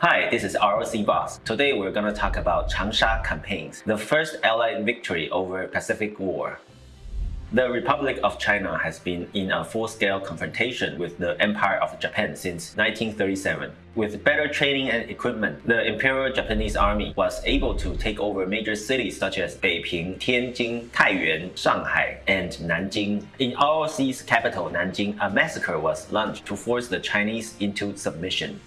Hi, this is ROC Boss. Today we're gonna talk about Changsha campaigns, the first Allied victory over Pacific War. The Republic of China has been in a full-scale confrontation with the Empire of Japan since 1937. With better training and equipment, the Imperial Japanese Army was able to take over major cities such as Beiping, Tianjin, Taiyuan, Shanghai, and Nanjing. In ROC's capital, Nanjing, a massacre was launched to force the Chinese into submission.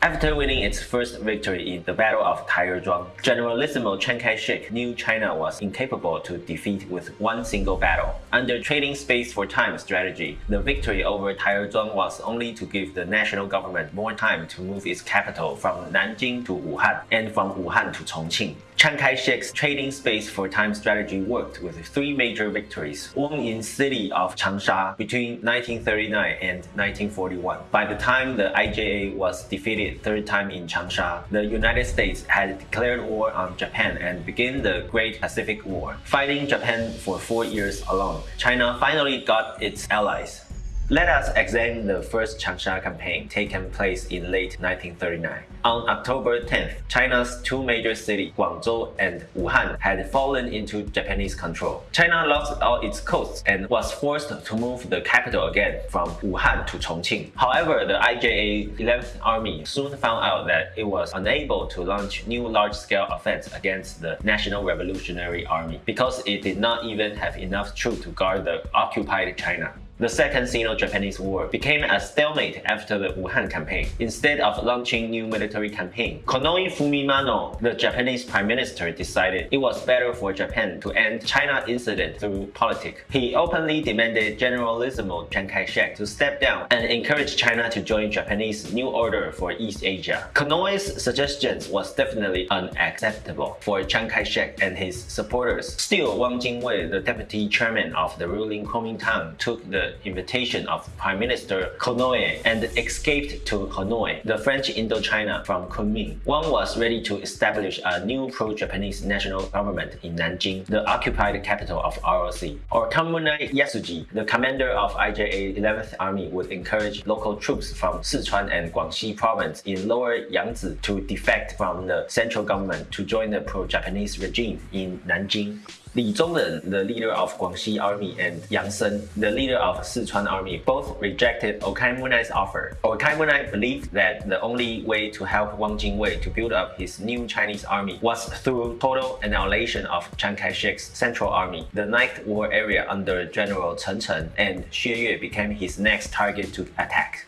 After winning its first victory in the Battle of Taierzhuang, Generalissimo Chiang Kai-shek knew China was incapable to defeat with one single battle. Under trading space for time strategy, the victory over Taierzhuang was only to give the national government more time to move its capital from Nanjing to Wuhan and from Wuhan to Chongqing. Chiang Kai-shek's trading space for time strategy worked with three major victories won in the city of Changsha between 1939 and 1941. By the time the IJA was defeated third time in Changsha, the United States had declared war on Japan and began the Great Pacific War. Fighting Japan for four years alone, China finally got its allies. Let us examine the first Changsha campaign taken place in late 1939. On October 10th, China's two major cities, Guangzhou and Wuhan, had fallen into Japanese control. China lost all its coasts and was forced to move the capital again from Wuhan to Chongqing. However, the IJA 11th Army soon found out that it was unable to launch new large-scale offense against the National Revolutionary Army because it did not even have enough troops to guard the occupied China. The Second Sino-Japanese War became a stalemate after the Wuhan campaign. Instead of launching new military campaign, Konoe Fumimaro, the Japanese prime minister, decided it was better for Japan to end China incident through politics. He openly demanded Generalissimo Chiang Kai-shek to step down and encourage China to join Japanese New Order for East Asia. Konoe's suggestions was definitely unacceptable for Chiang Kai-shek and his supporters. Still, Wang Jingwei, the deputy chairman of the ruling Kuomintang, took the invitation of Prime Minister Konoe and escaped to Hanoi, the French Indochina from Kunming. Wang was ready to establish a new pro-Japanese national government in Nanjing, the occupied capital of ROC. Okamura Yasuji, the commander of IJA 11th Army would encourage local troops from Sichuan and Guangxi province in Lower Yangtze to defect from the central government to join the pro-Japanese regime in Nanjing. Li Zongren, the leader of Guangxi Army, and Yang Sen, the leader of Sichuan Army, both rejected Orochimunai's offer. Orochimunai believed that the only way to help Wang Jingwei to build up his new Chinese army was through total annihilation of Chiang Kai-shek's Central Army. The Ninth War area under General Chen Cheng and Xue Yue became his next target to attack.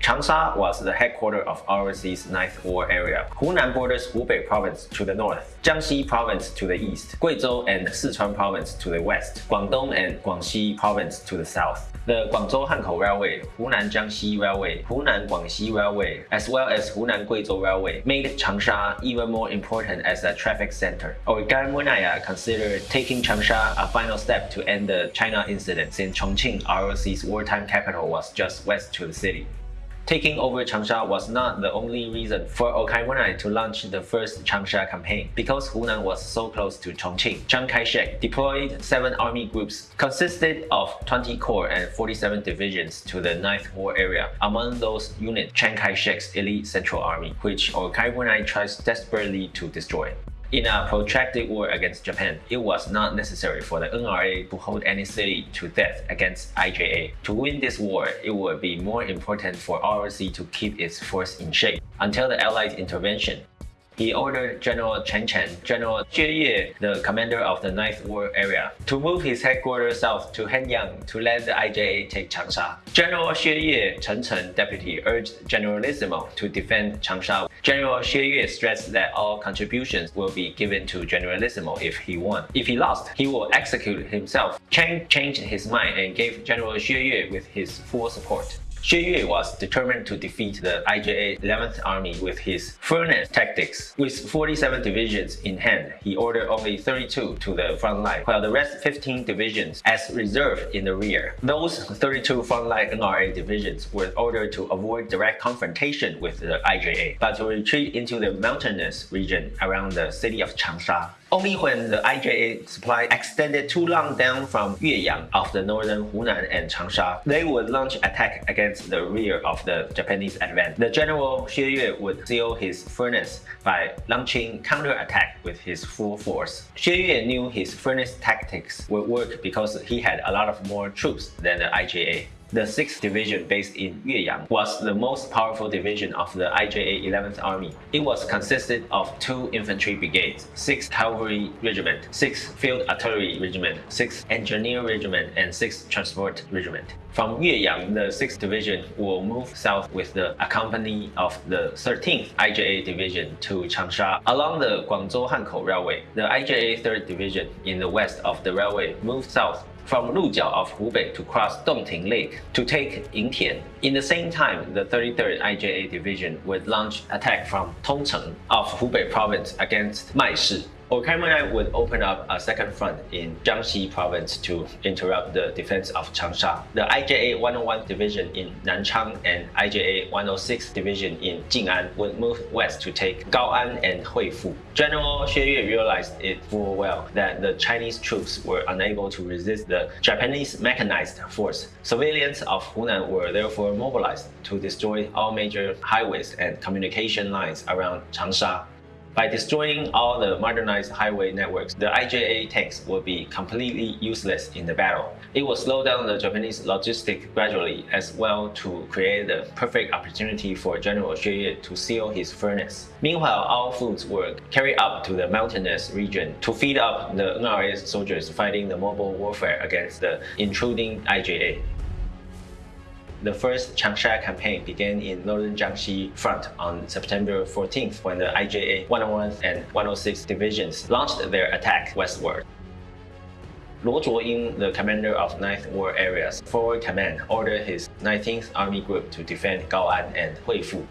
Changsha was the headquarters of ROC's Ninth War area. Hunan borders Hubei province to the north, Jiangxi province to the east, Guizhou and Sichuan province to the west, Guangdong and Guangxi province to the south. The Guangzhou-Hankou Railway, Hunan-Jiangxi Railway, Hunan-Guangxi Railway, as well as Hunan-Guizhou Railway made Changsha even more important as a traffic center. Origai Munaya considered taking Changsha a final step to end the China incident since Chongqing, ROC's wartime capital, was just west to the city. Taking over Changsha was not the only reason for Orochimunai to launch the first Changsha campaign. Because Hunan was so close to Chongqing, Chiang Kai-shek deployed seven army groups consisted of 20 corps and 47 divisions to the Ninth War area. Among those units, Chiang Kai-shek's elite Central Army, which Orochimunai tries desperately to destroy. In a protracted war against Japan, it was not necessary for the NRA to hold any city to death against IJA. To win this war, it would be more important for ROC to keep its force in shape until the Allied intervention he ordered General Chen Cheng, General Xue Yue, the commander of the Ninth War area, to move his headquarters south to Hanyang to let the IJA take Changsha. General Xue Yue, Chen Cheng deputy, urged Generalissimo to defend Changsha. General Xue Yue stressed that all contributions will be given to Generalissimo if he won. If he lost, he will execute himself. Cheng changed his mind and gave General Xue Yue with his full support. Xue Yue was determined to defeat the IJA 11th Army with his furnace tactics. With 47 divisions in hand, he ordered only 32 to the front line, while the rest 15 divisions as reserve in the rear. Those 32 frontline NRA divisions were ordered to avoid direct confrontation with the IJA, but to retreat into the mountainous region around the city of Changsha Only when the IJA supply extended too long down from Yueyang of the northern Hunan and Changsha, they would launch attack against the rear of the Japanese advance. The general Xue Yue would seal his furnace by launching counterattack with his full force. Xue Yue knew his furnace tactics would work because he had a lot of more troops than the IJA. The 6th Division based in Yueyang was the most powerful division of the IJA 11th Army. It was consisted of two infantry brigades, 6th Cavalry Regiment, 6th Field Artillery Regiment, 6th Engineer Regiment, and 6th Transport Regiment. From Yueyang, the 6th Division will move south with the accompany of the 13th IJA Division to Changsha along the Guangzhou-Hankou Railway. The IJA 3rd Division in the west of the railway moved south from Lujiao of Hubei to cross Dongting Lake to take Yingtian. In the same time, the 33rd IJA Division would launch attack from Tongcheng of Hubei province against Oh, Maishi Okaimura would open up a second front in Jiangxi province to interrupt the defense of Changsha. The IJA 101 division in Nanchang and IJA 106 division in Jing'an would move west to take Gaoan and Huifu. General Xue Yue realized it full well that the Chinese troops were unable to resist the Japanese mechanized force. Civilians of Hunan were therefore mobilized to destroy all major highways and communication lines around Changsha. By destroying all the modernized highway networks, the IJA tanks will be completely useless in the battle. It will slow down the Japanese logistics gradually as well to create the perfect opportunity for General Xue to seal his furnace. Meanwhile, all foods were carried up to the mountainous region to feed up the NRA soldiers fighting the mobile warfare against the intruding IJA. The first Changsha campaign began in northern Jiangxi front on September 14th when the IJA 101 and 106 divisions launched their attack westward. Luo Zhuoying, the commander of 9th War Area's forward command, ordered his 19th Army Group to defend Gaoan and Huifu.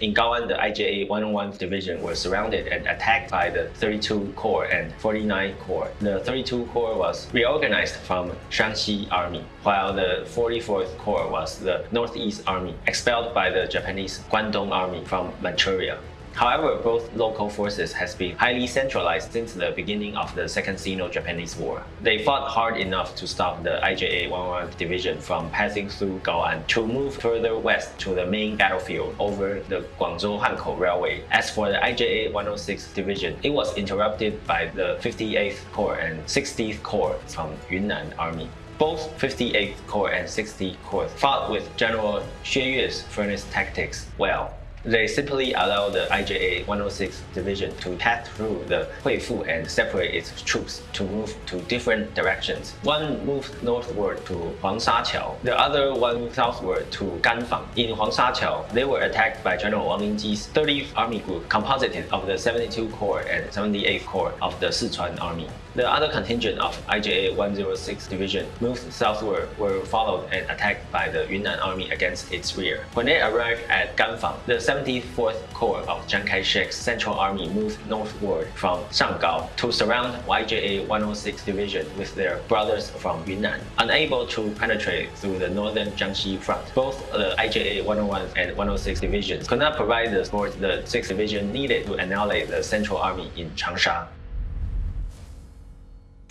In Gaoan, the IJA 101 Division was surrounded and attacked by the 32 Corps and 49 Corps. The 32 Corps was reorganized from Shanxi Army, while the 44th Corps was the Northeast Army, expelled by the Japanese Guandong Army from Manchuria. However, both local forces has been highly centralized since the beginning of the Second Sino-Japanese War. They fought hard enough to stop the IJA 101 division from passing through Gaoan to move further west to the main battlefield over the Guangzhou-Hankou Railway. As for the IJA 106 division, it was interrupted by the 58th Corps and 60th Corps from Yunnan Army. Both 58th Corps and 60th Corps fought with General Xue Yue's furnace tactics well. They simply allow the IJA 106 division to pass through the Huifu and separate its troops to move to different directions. One moved northward to Huangshaqiao, the other one moved southward to Ganfang. In Huangshaqiao, they were attacked by General Wang Lingji's 30th Army Group, composited of the 72 Corps and 78th Corps of the Sichuan Army. The other contingent of IJA 106 Division moved southward were followed and attacked by the Yunnan Army against its rear. When they arrived at Ganfang, the 74th Corps of Chiang Kai-shek's Central Army moved northward from Shanggao to surround IJA 106 Division with their brothers from Yunnan. Unable to penetrate through the northern Jiangxi front, both the IJA 101 and 106 divisions could not provide the support the 6th Division needed to annihilate the Central Army in Changsha.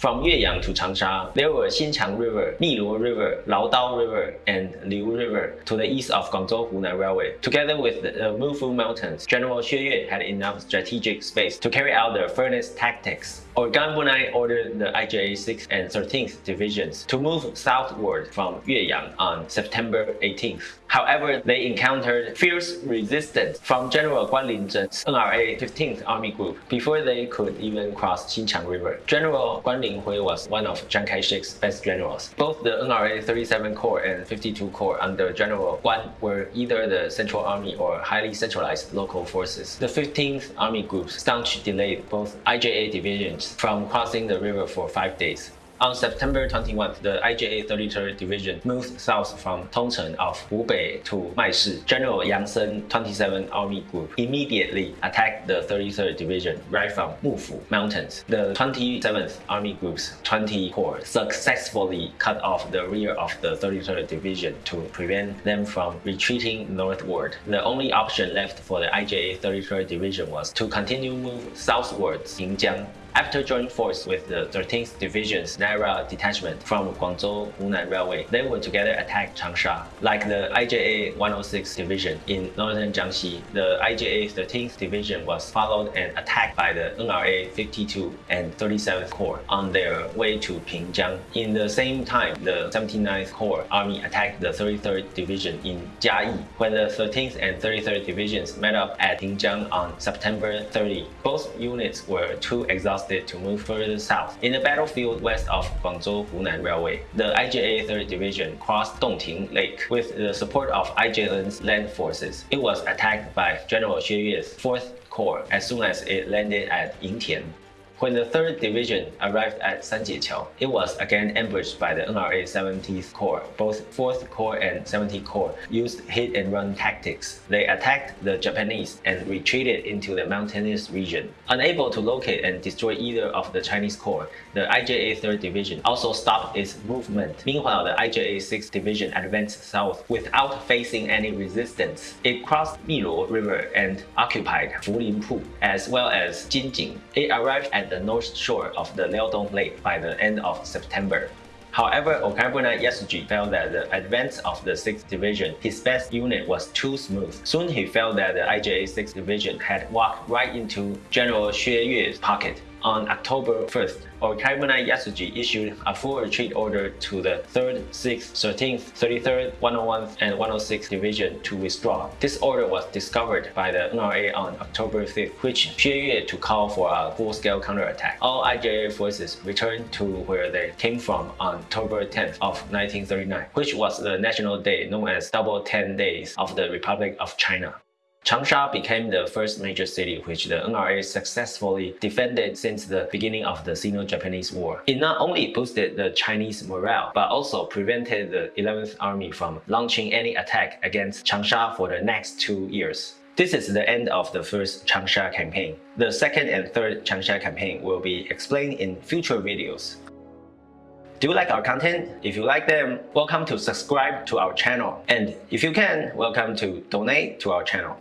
From Yueyang to Changsha, there were Xinqiang River, Miluo River, Laodao River, and Liu River to the east of Guangzhou Hunan Railway. Together with the uh, Mufu Mountains, General Xue Yue had enough strategic space to carry out the furnace tactics. Organ Bunai ordered the IJA 6th and 13th divisions to move southward from Yueyang on September 18th. However, they encountered fierce resistance from General Guan Linzheng's NRA 15th Army Group before they could even cross Xinqiang River. General Guan Linzheng was one of Chiang Kai-shek's best generals. Both the NRA 37 Corps and 52 Corps under General Guan were either the Central Army or highly centralized local forces. The 15th Army Group staunchly delayed both IJA divisions from crossing the river for five days. On September 21, the IJA 33rd Division moved south from Tongcheng of Hubei to Maishi. General Yang Sen 27th Army Group immediately attacked the 33rd Division right from Mufu Mountains. The 27th Army Group's 20 Corps successfully cut off the rear of the 33rd Division to prevent them from retreating northward. The only option left for the IJA 33rd Division was to continue move southwards Xinjiang After joining force with the 13th Division's Naira detachment from Guangzhou Hunan Railway, they would together attack Changsha. Like the IJA 106 Division in northern Jiangxi, the IJA 13th Division was followed and attacked by the NRA 52 and 37th Corps on their way to Pingjiang. In the same time, the 79th Corps Army attacked the 33rd Division in Jiayi. When the 13th and 33rd Divisions met up at Pingjiang on September 30, both units were too exhausted to move further south. In the battlefield west of Guangzhou Hunan Railway, the IJA 3rd Division crossed Dongting Lake with the support of IJN's land forces. It was attacked by General Xue Yue's 4th Corps as soon as it landed at Yingtian. When the 3rd Division arrived at Sanjieqiao, it was again ambushed by the NRA 70th Corps. Both 4th Corps and 70th Corps used hit-and-run tactics. They attacked the Japanese and retreated into the mountainous region. Unable to locate and destroy either of the Chinese corps, the IJA 3rd Division also stopped its movement. Meanwhile, the IJA 6th Division advanced south without facing any resistance. It crossed Miluo River and occupied Fulinpu as well as Jinjing. It arrived at the north shore of the Liaodong Lake by the end of September. However, Okamura Yasuji felt that the advance of the 6th Division, his best unit, was too smooth. Soon he felt that the IJA 6th Division had walked right into General Xue Yue's pocket on October 1st, Okamura Yasuji issued a full retreat order to the 3rd, 6th, 13th, 33rd, 101th, and 106th Division to withdraw. This order was discovered by the NRA on October 5th, which Xue to call for a full-scale counterattack. All IJA forces returned to where they came from on October 10th of 1939, which was the national day known as Double Ten Days of the Republic of China. Changsha became the first major city which the NRA successfully defended since the beginning of the Sino-Japanese War. It not only boosted the Chinese morale, but also prevented the 11th Army from launching any attack against Changsha for the next two years. This is the end of the first Changsha campaign. The second and third Changsha campaign will be explained in future videos. Do you like our content? If you like them, welcome to subscribe to our channel. And if you can, welcome to donate to our channel.